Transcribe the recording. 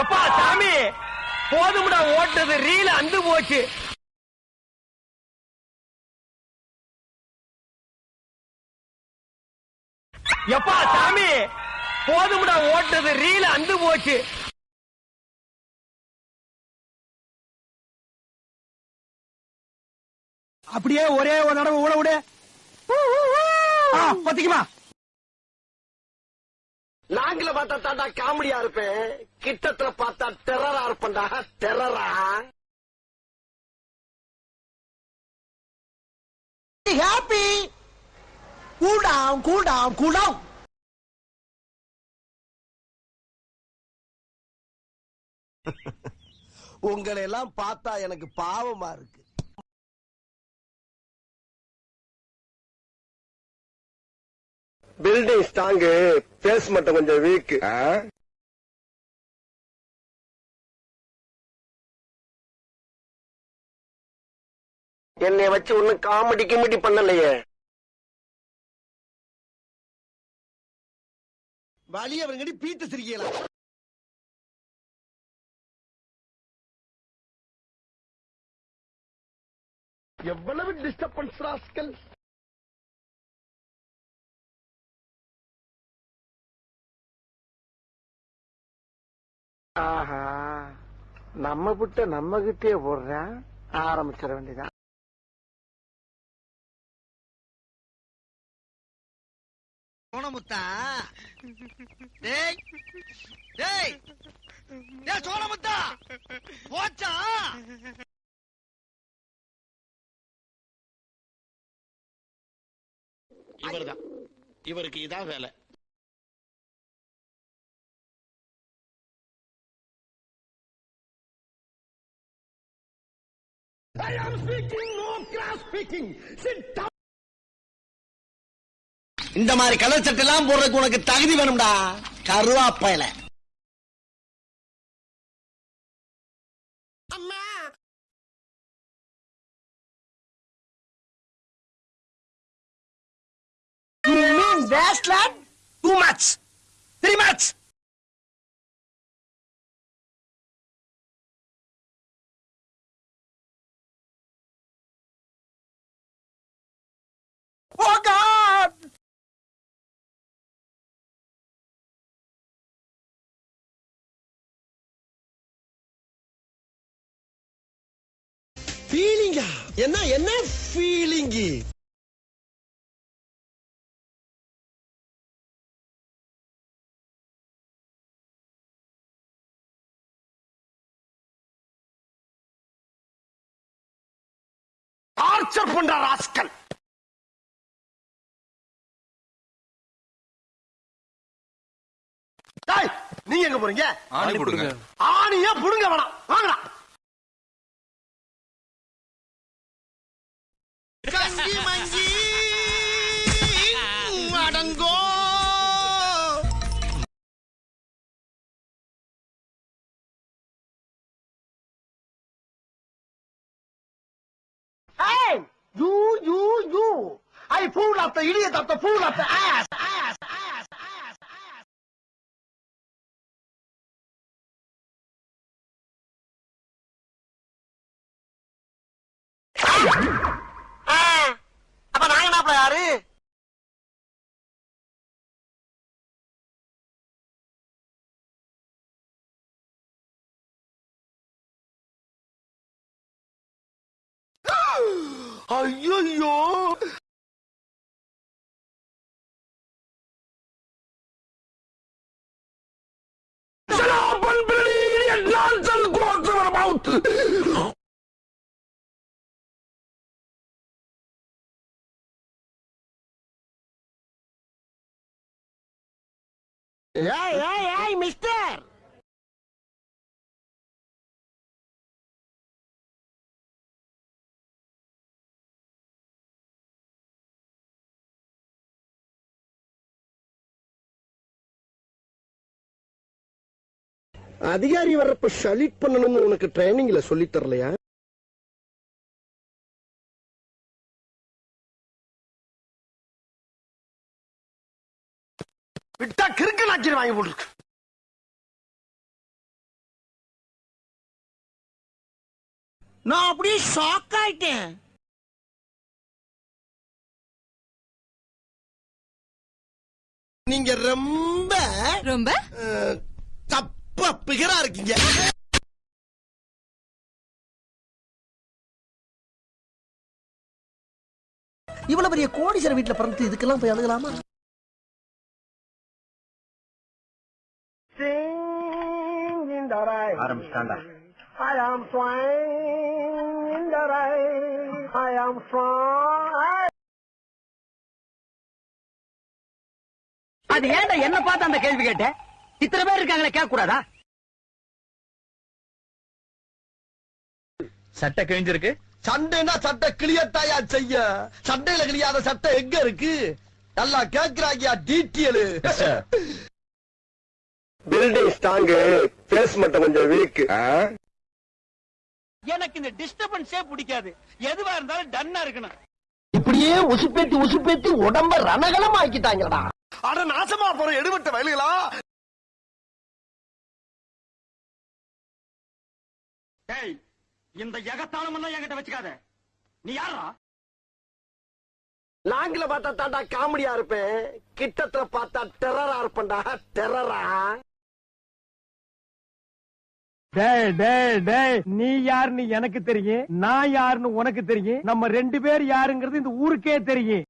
எப்பா சாமி? போதும்டா ஓட்டுறது. ரீல அந்து போச்சு. எப்பா சாமி? போதும்டா ஓட்டுறது. ரீல அந்து போச்சு. அப்படியே ஒரே ஒரு தடவை ஊழ விடு. ஆ, பத்திக்குமா? நாங்கள பார்த்தா தாண்டா காமெடியா இருப்பேன். கிட்டத்துல பார்த்தா டெரரா இருப்பேன்டா. டெரரா ஹாப்பி டவுன் கூல் டவுன் உங்களை எல்லாம் பார்த்தா எனக்கு பாவமா இருக்கு. பில்டிங் ஸ்ட்ராங்கு பேஸ் மட்டும் கொஞ்சம் வீக் என்னை வச்சு ஒண்ணும் காமெடி கிமெடி பண்ணலையே. வழிய அவங்கடி பீத்து சிரிக்கலாம் எவ்வளவு டிஸ்டர்பன்ஸ் ராஸ்கல்? ஆஹா. நம்ம விட்ட நம்ம கிட்டே போடுறேன் ஆரம்பிச்சிட வேண்டியதான் சோனமுத்தா டேய். டேய். டேய் சோனமுத்தா போச்சா? இவர்தான். இவருக்கு இதான் வேலை. இந்த மாதிரி கலர் சட்டை எல்லாம் போடுறதுக்கு உனக்கு தகுதி வேணும்டா கருவாப்பையில You mean wasteland? Too much. Very much. ஃபீலிங்கா என்ன என்ன ஃபீலிங்கு டார்ச்சர் பண்ற ராஸ்கல். நீங்க எங்க போறீங்க? ஆணி கொடுங்க. ஆணியா புடுங்க வேணாம். வாங்கடா. கஞ்சி மஞ்சி அடங்கோ Hey, you, you, you. I fool of the idiot of the fool of the ass, ass, ass, ass, ass. அப்ப ஐயோ nonsense goes. Hey, hey, hey, mister! அதிகாரி வர்றப்ப ஷலிட் பண்ணணும்னு உனக்கு ட்ரைனிங்ல சொல்லி தரலையா? விட்டா கிறுக்கு நாக்கி வாங்கி போட்டுருக்கு. நான் அப்படியே ஷாக் ஆயிட்டேன். நீங்க ரொம்ப ரொம்ப? தப்பு தப்பா பிகரா இருக்கீங்க. இவ்வளவு பெரிய கோடீஸ்வரர் வீட்டுல பிறந்து இதுக்கெல்லாம் போய் அழுகலாமா ஆரம்பிச்சாண்டா I am flying in the rain. I am flying. அது ஏன்டா என்ன பார்த்து அந்த கேள்வி கேட்ட? இத்தனை பேர் இருக்காங்களே கேட்க கூடாதா சட்டை கிழிஞ்சிருக்கு. சண்டைனா சட்டை கிளியத்தாயா செய்ய? சண்டையில கிளியாத சட்டை எங்க இருக்கு? நல்லா கேக்குறாங்கயா டீட்டியல் பில்டிங் ஸ்ட்ராங்கு பேஸ் மட்டும் கொஞ்சம் வீக் எனக்கு இந்த டிஸ்டர்பன்ஸே பிடிக்காது. எதுவா இருந்தாலும் டன்னா இருக்கணும். இப்படியே உசுப்பேத்தி உசுப்பேத்தி உடம்ப ரணகலம் ஆக்கிட்டாங்கடா அட நாசமா போற எடுபட்ட வயலுகளா? டேய் இந்த எகத்தாளம் எல்லாம் என்கிட்ட வச்சுக்காத. நீ யாரா லாங்கில பார்த்தா தாண்டா காமெடியா இருப்பேன். கிட்டத்துல பார்த்தா டெரரா இருப்பேன்டா. டெரரா டேய் டேய் டேய் நீ யாருன்னு எனக்கு தெரியும் நான் யாருன்னு உனக்கு தெரியும் நம்ம ரெண்டு பேர் யாருங்கிறது இந்த ஊருக்கே தெரியும்.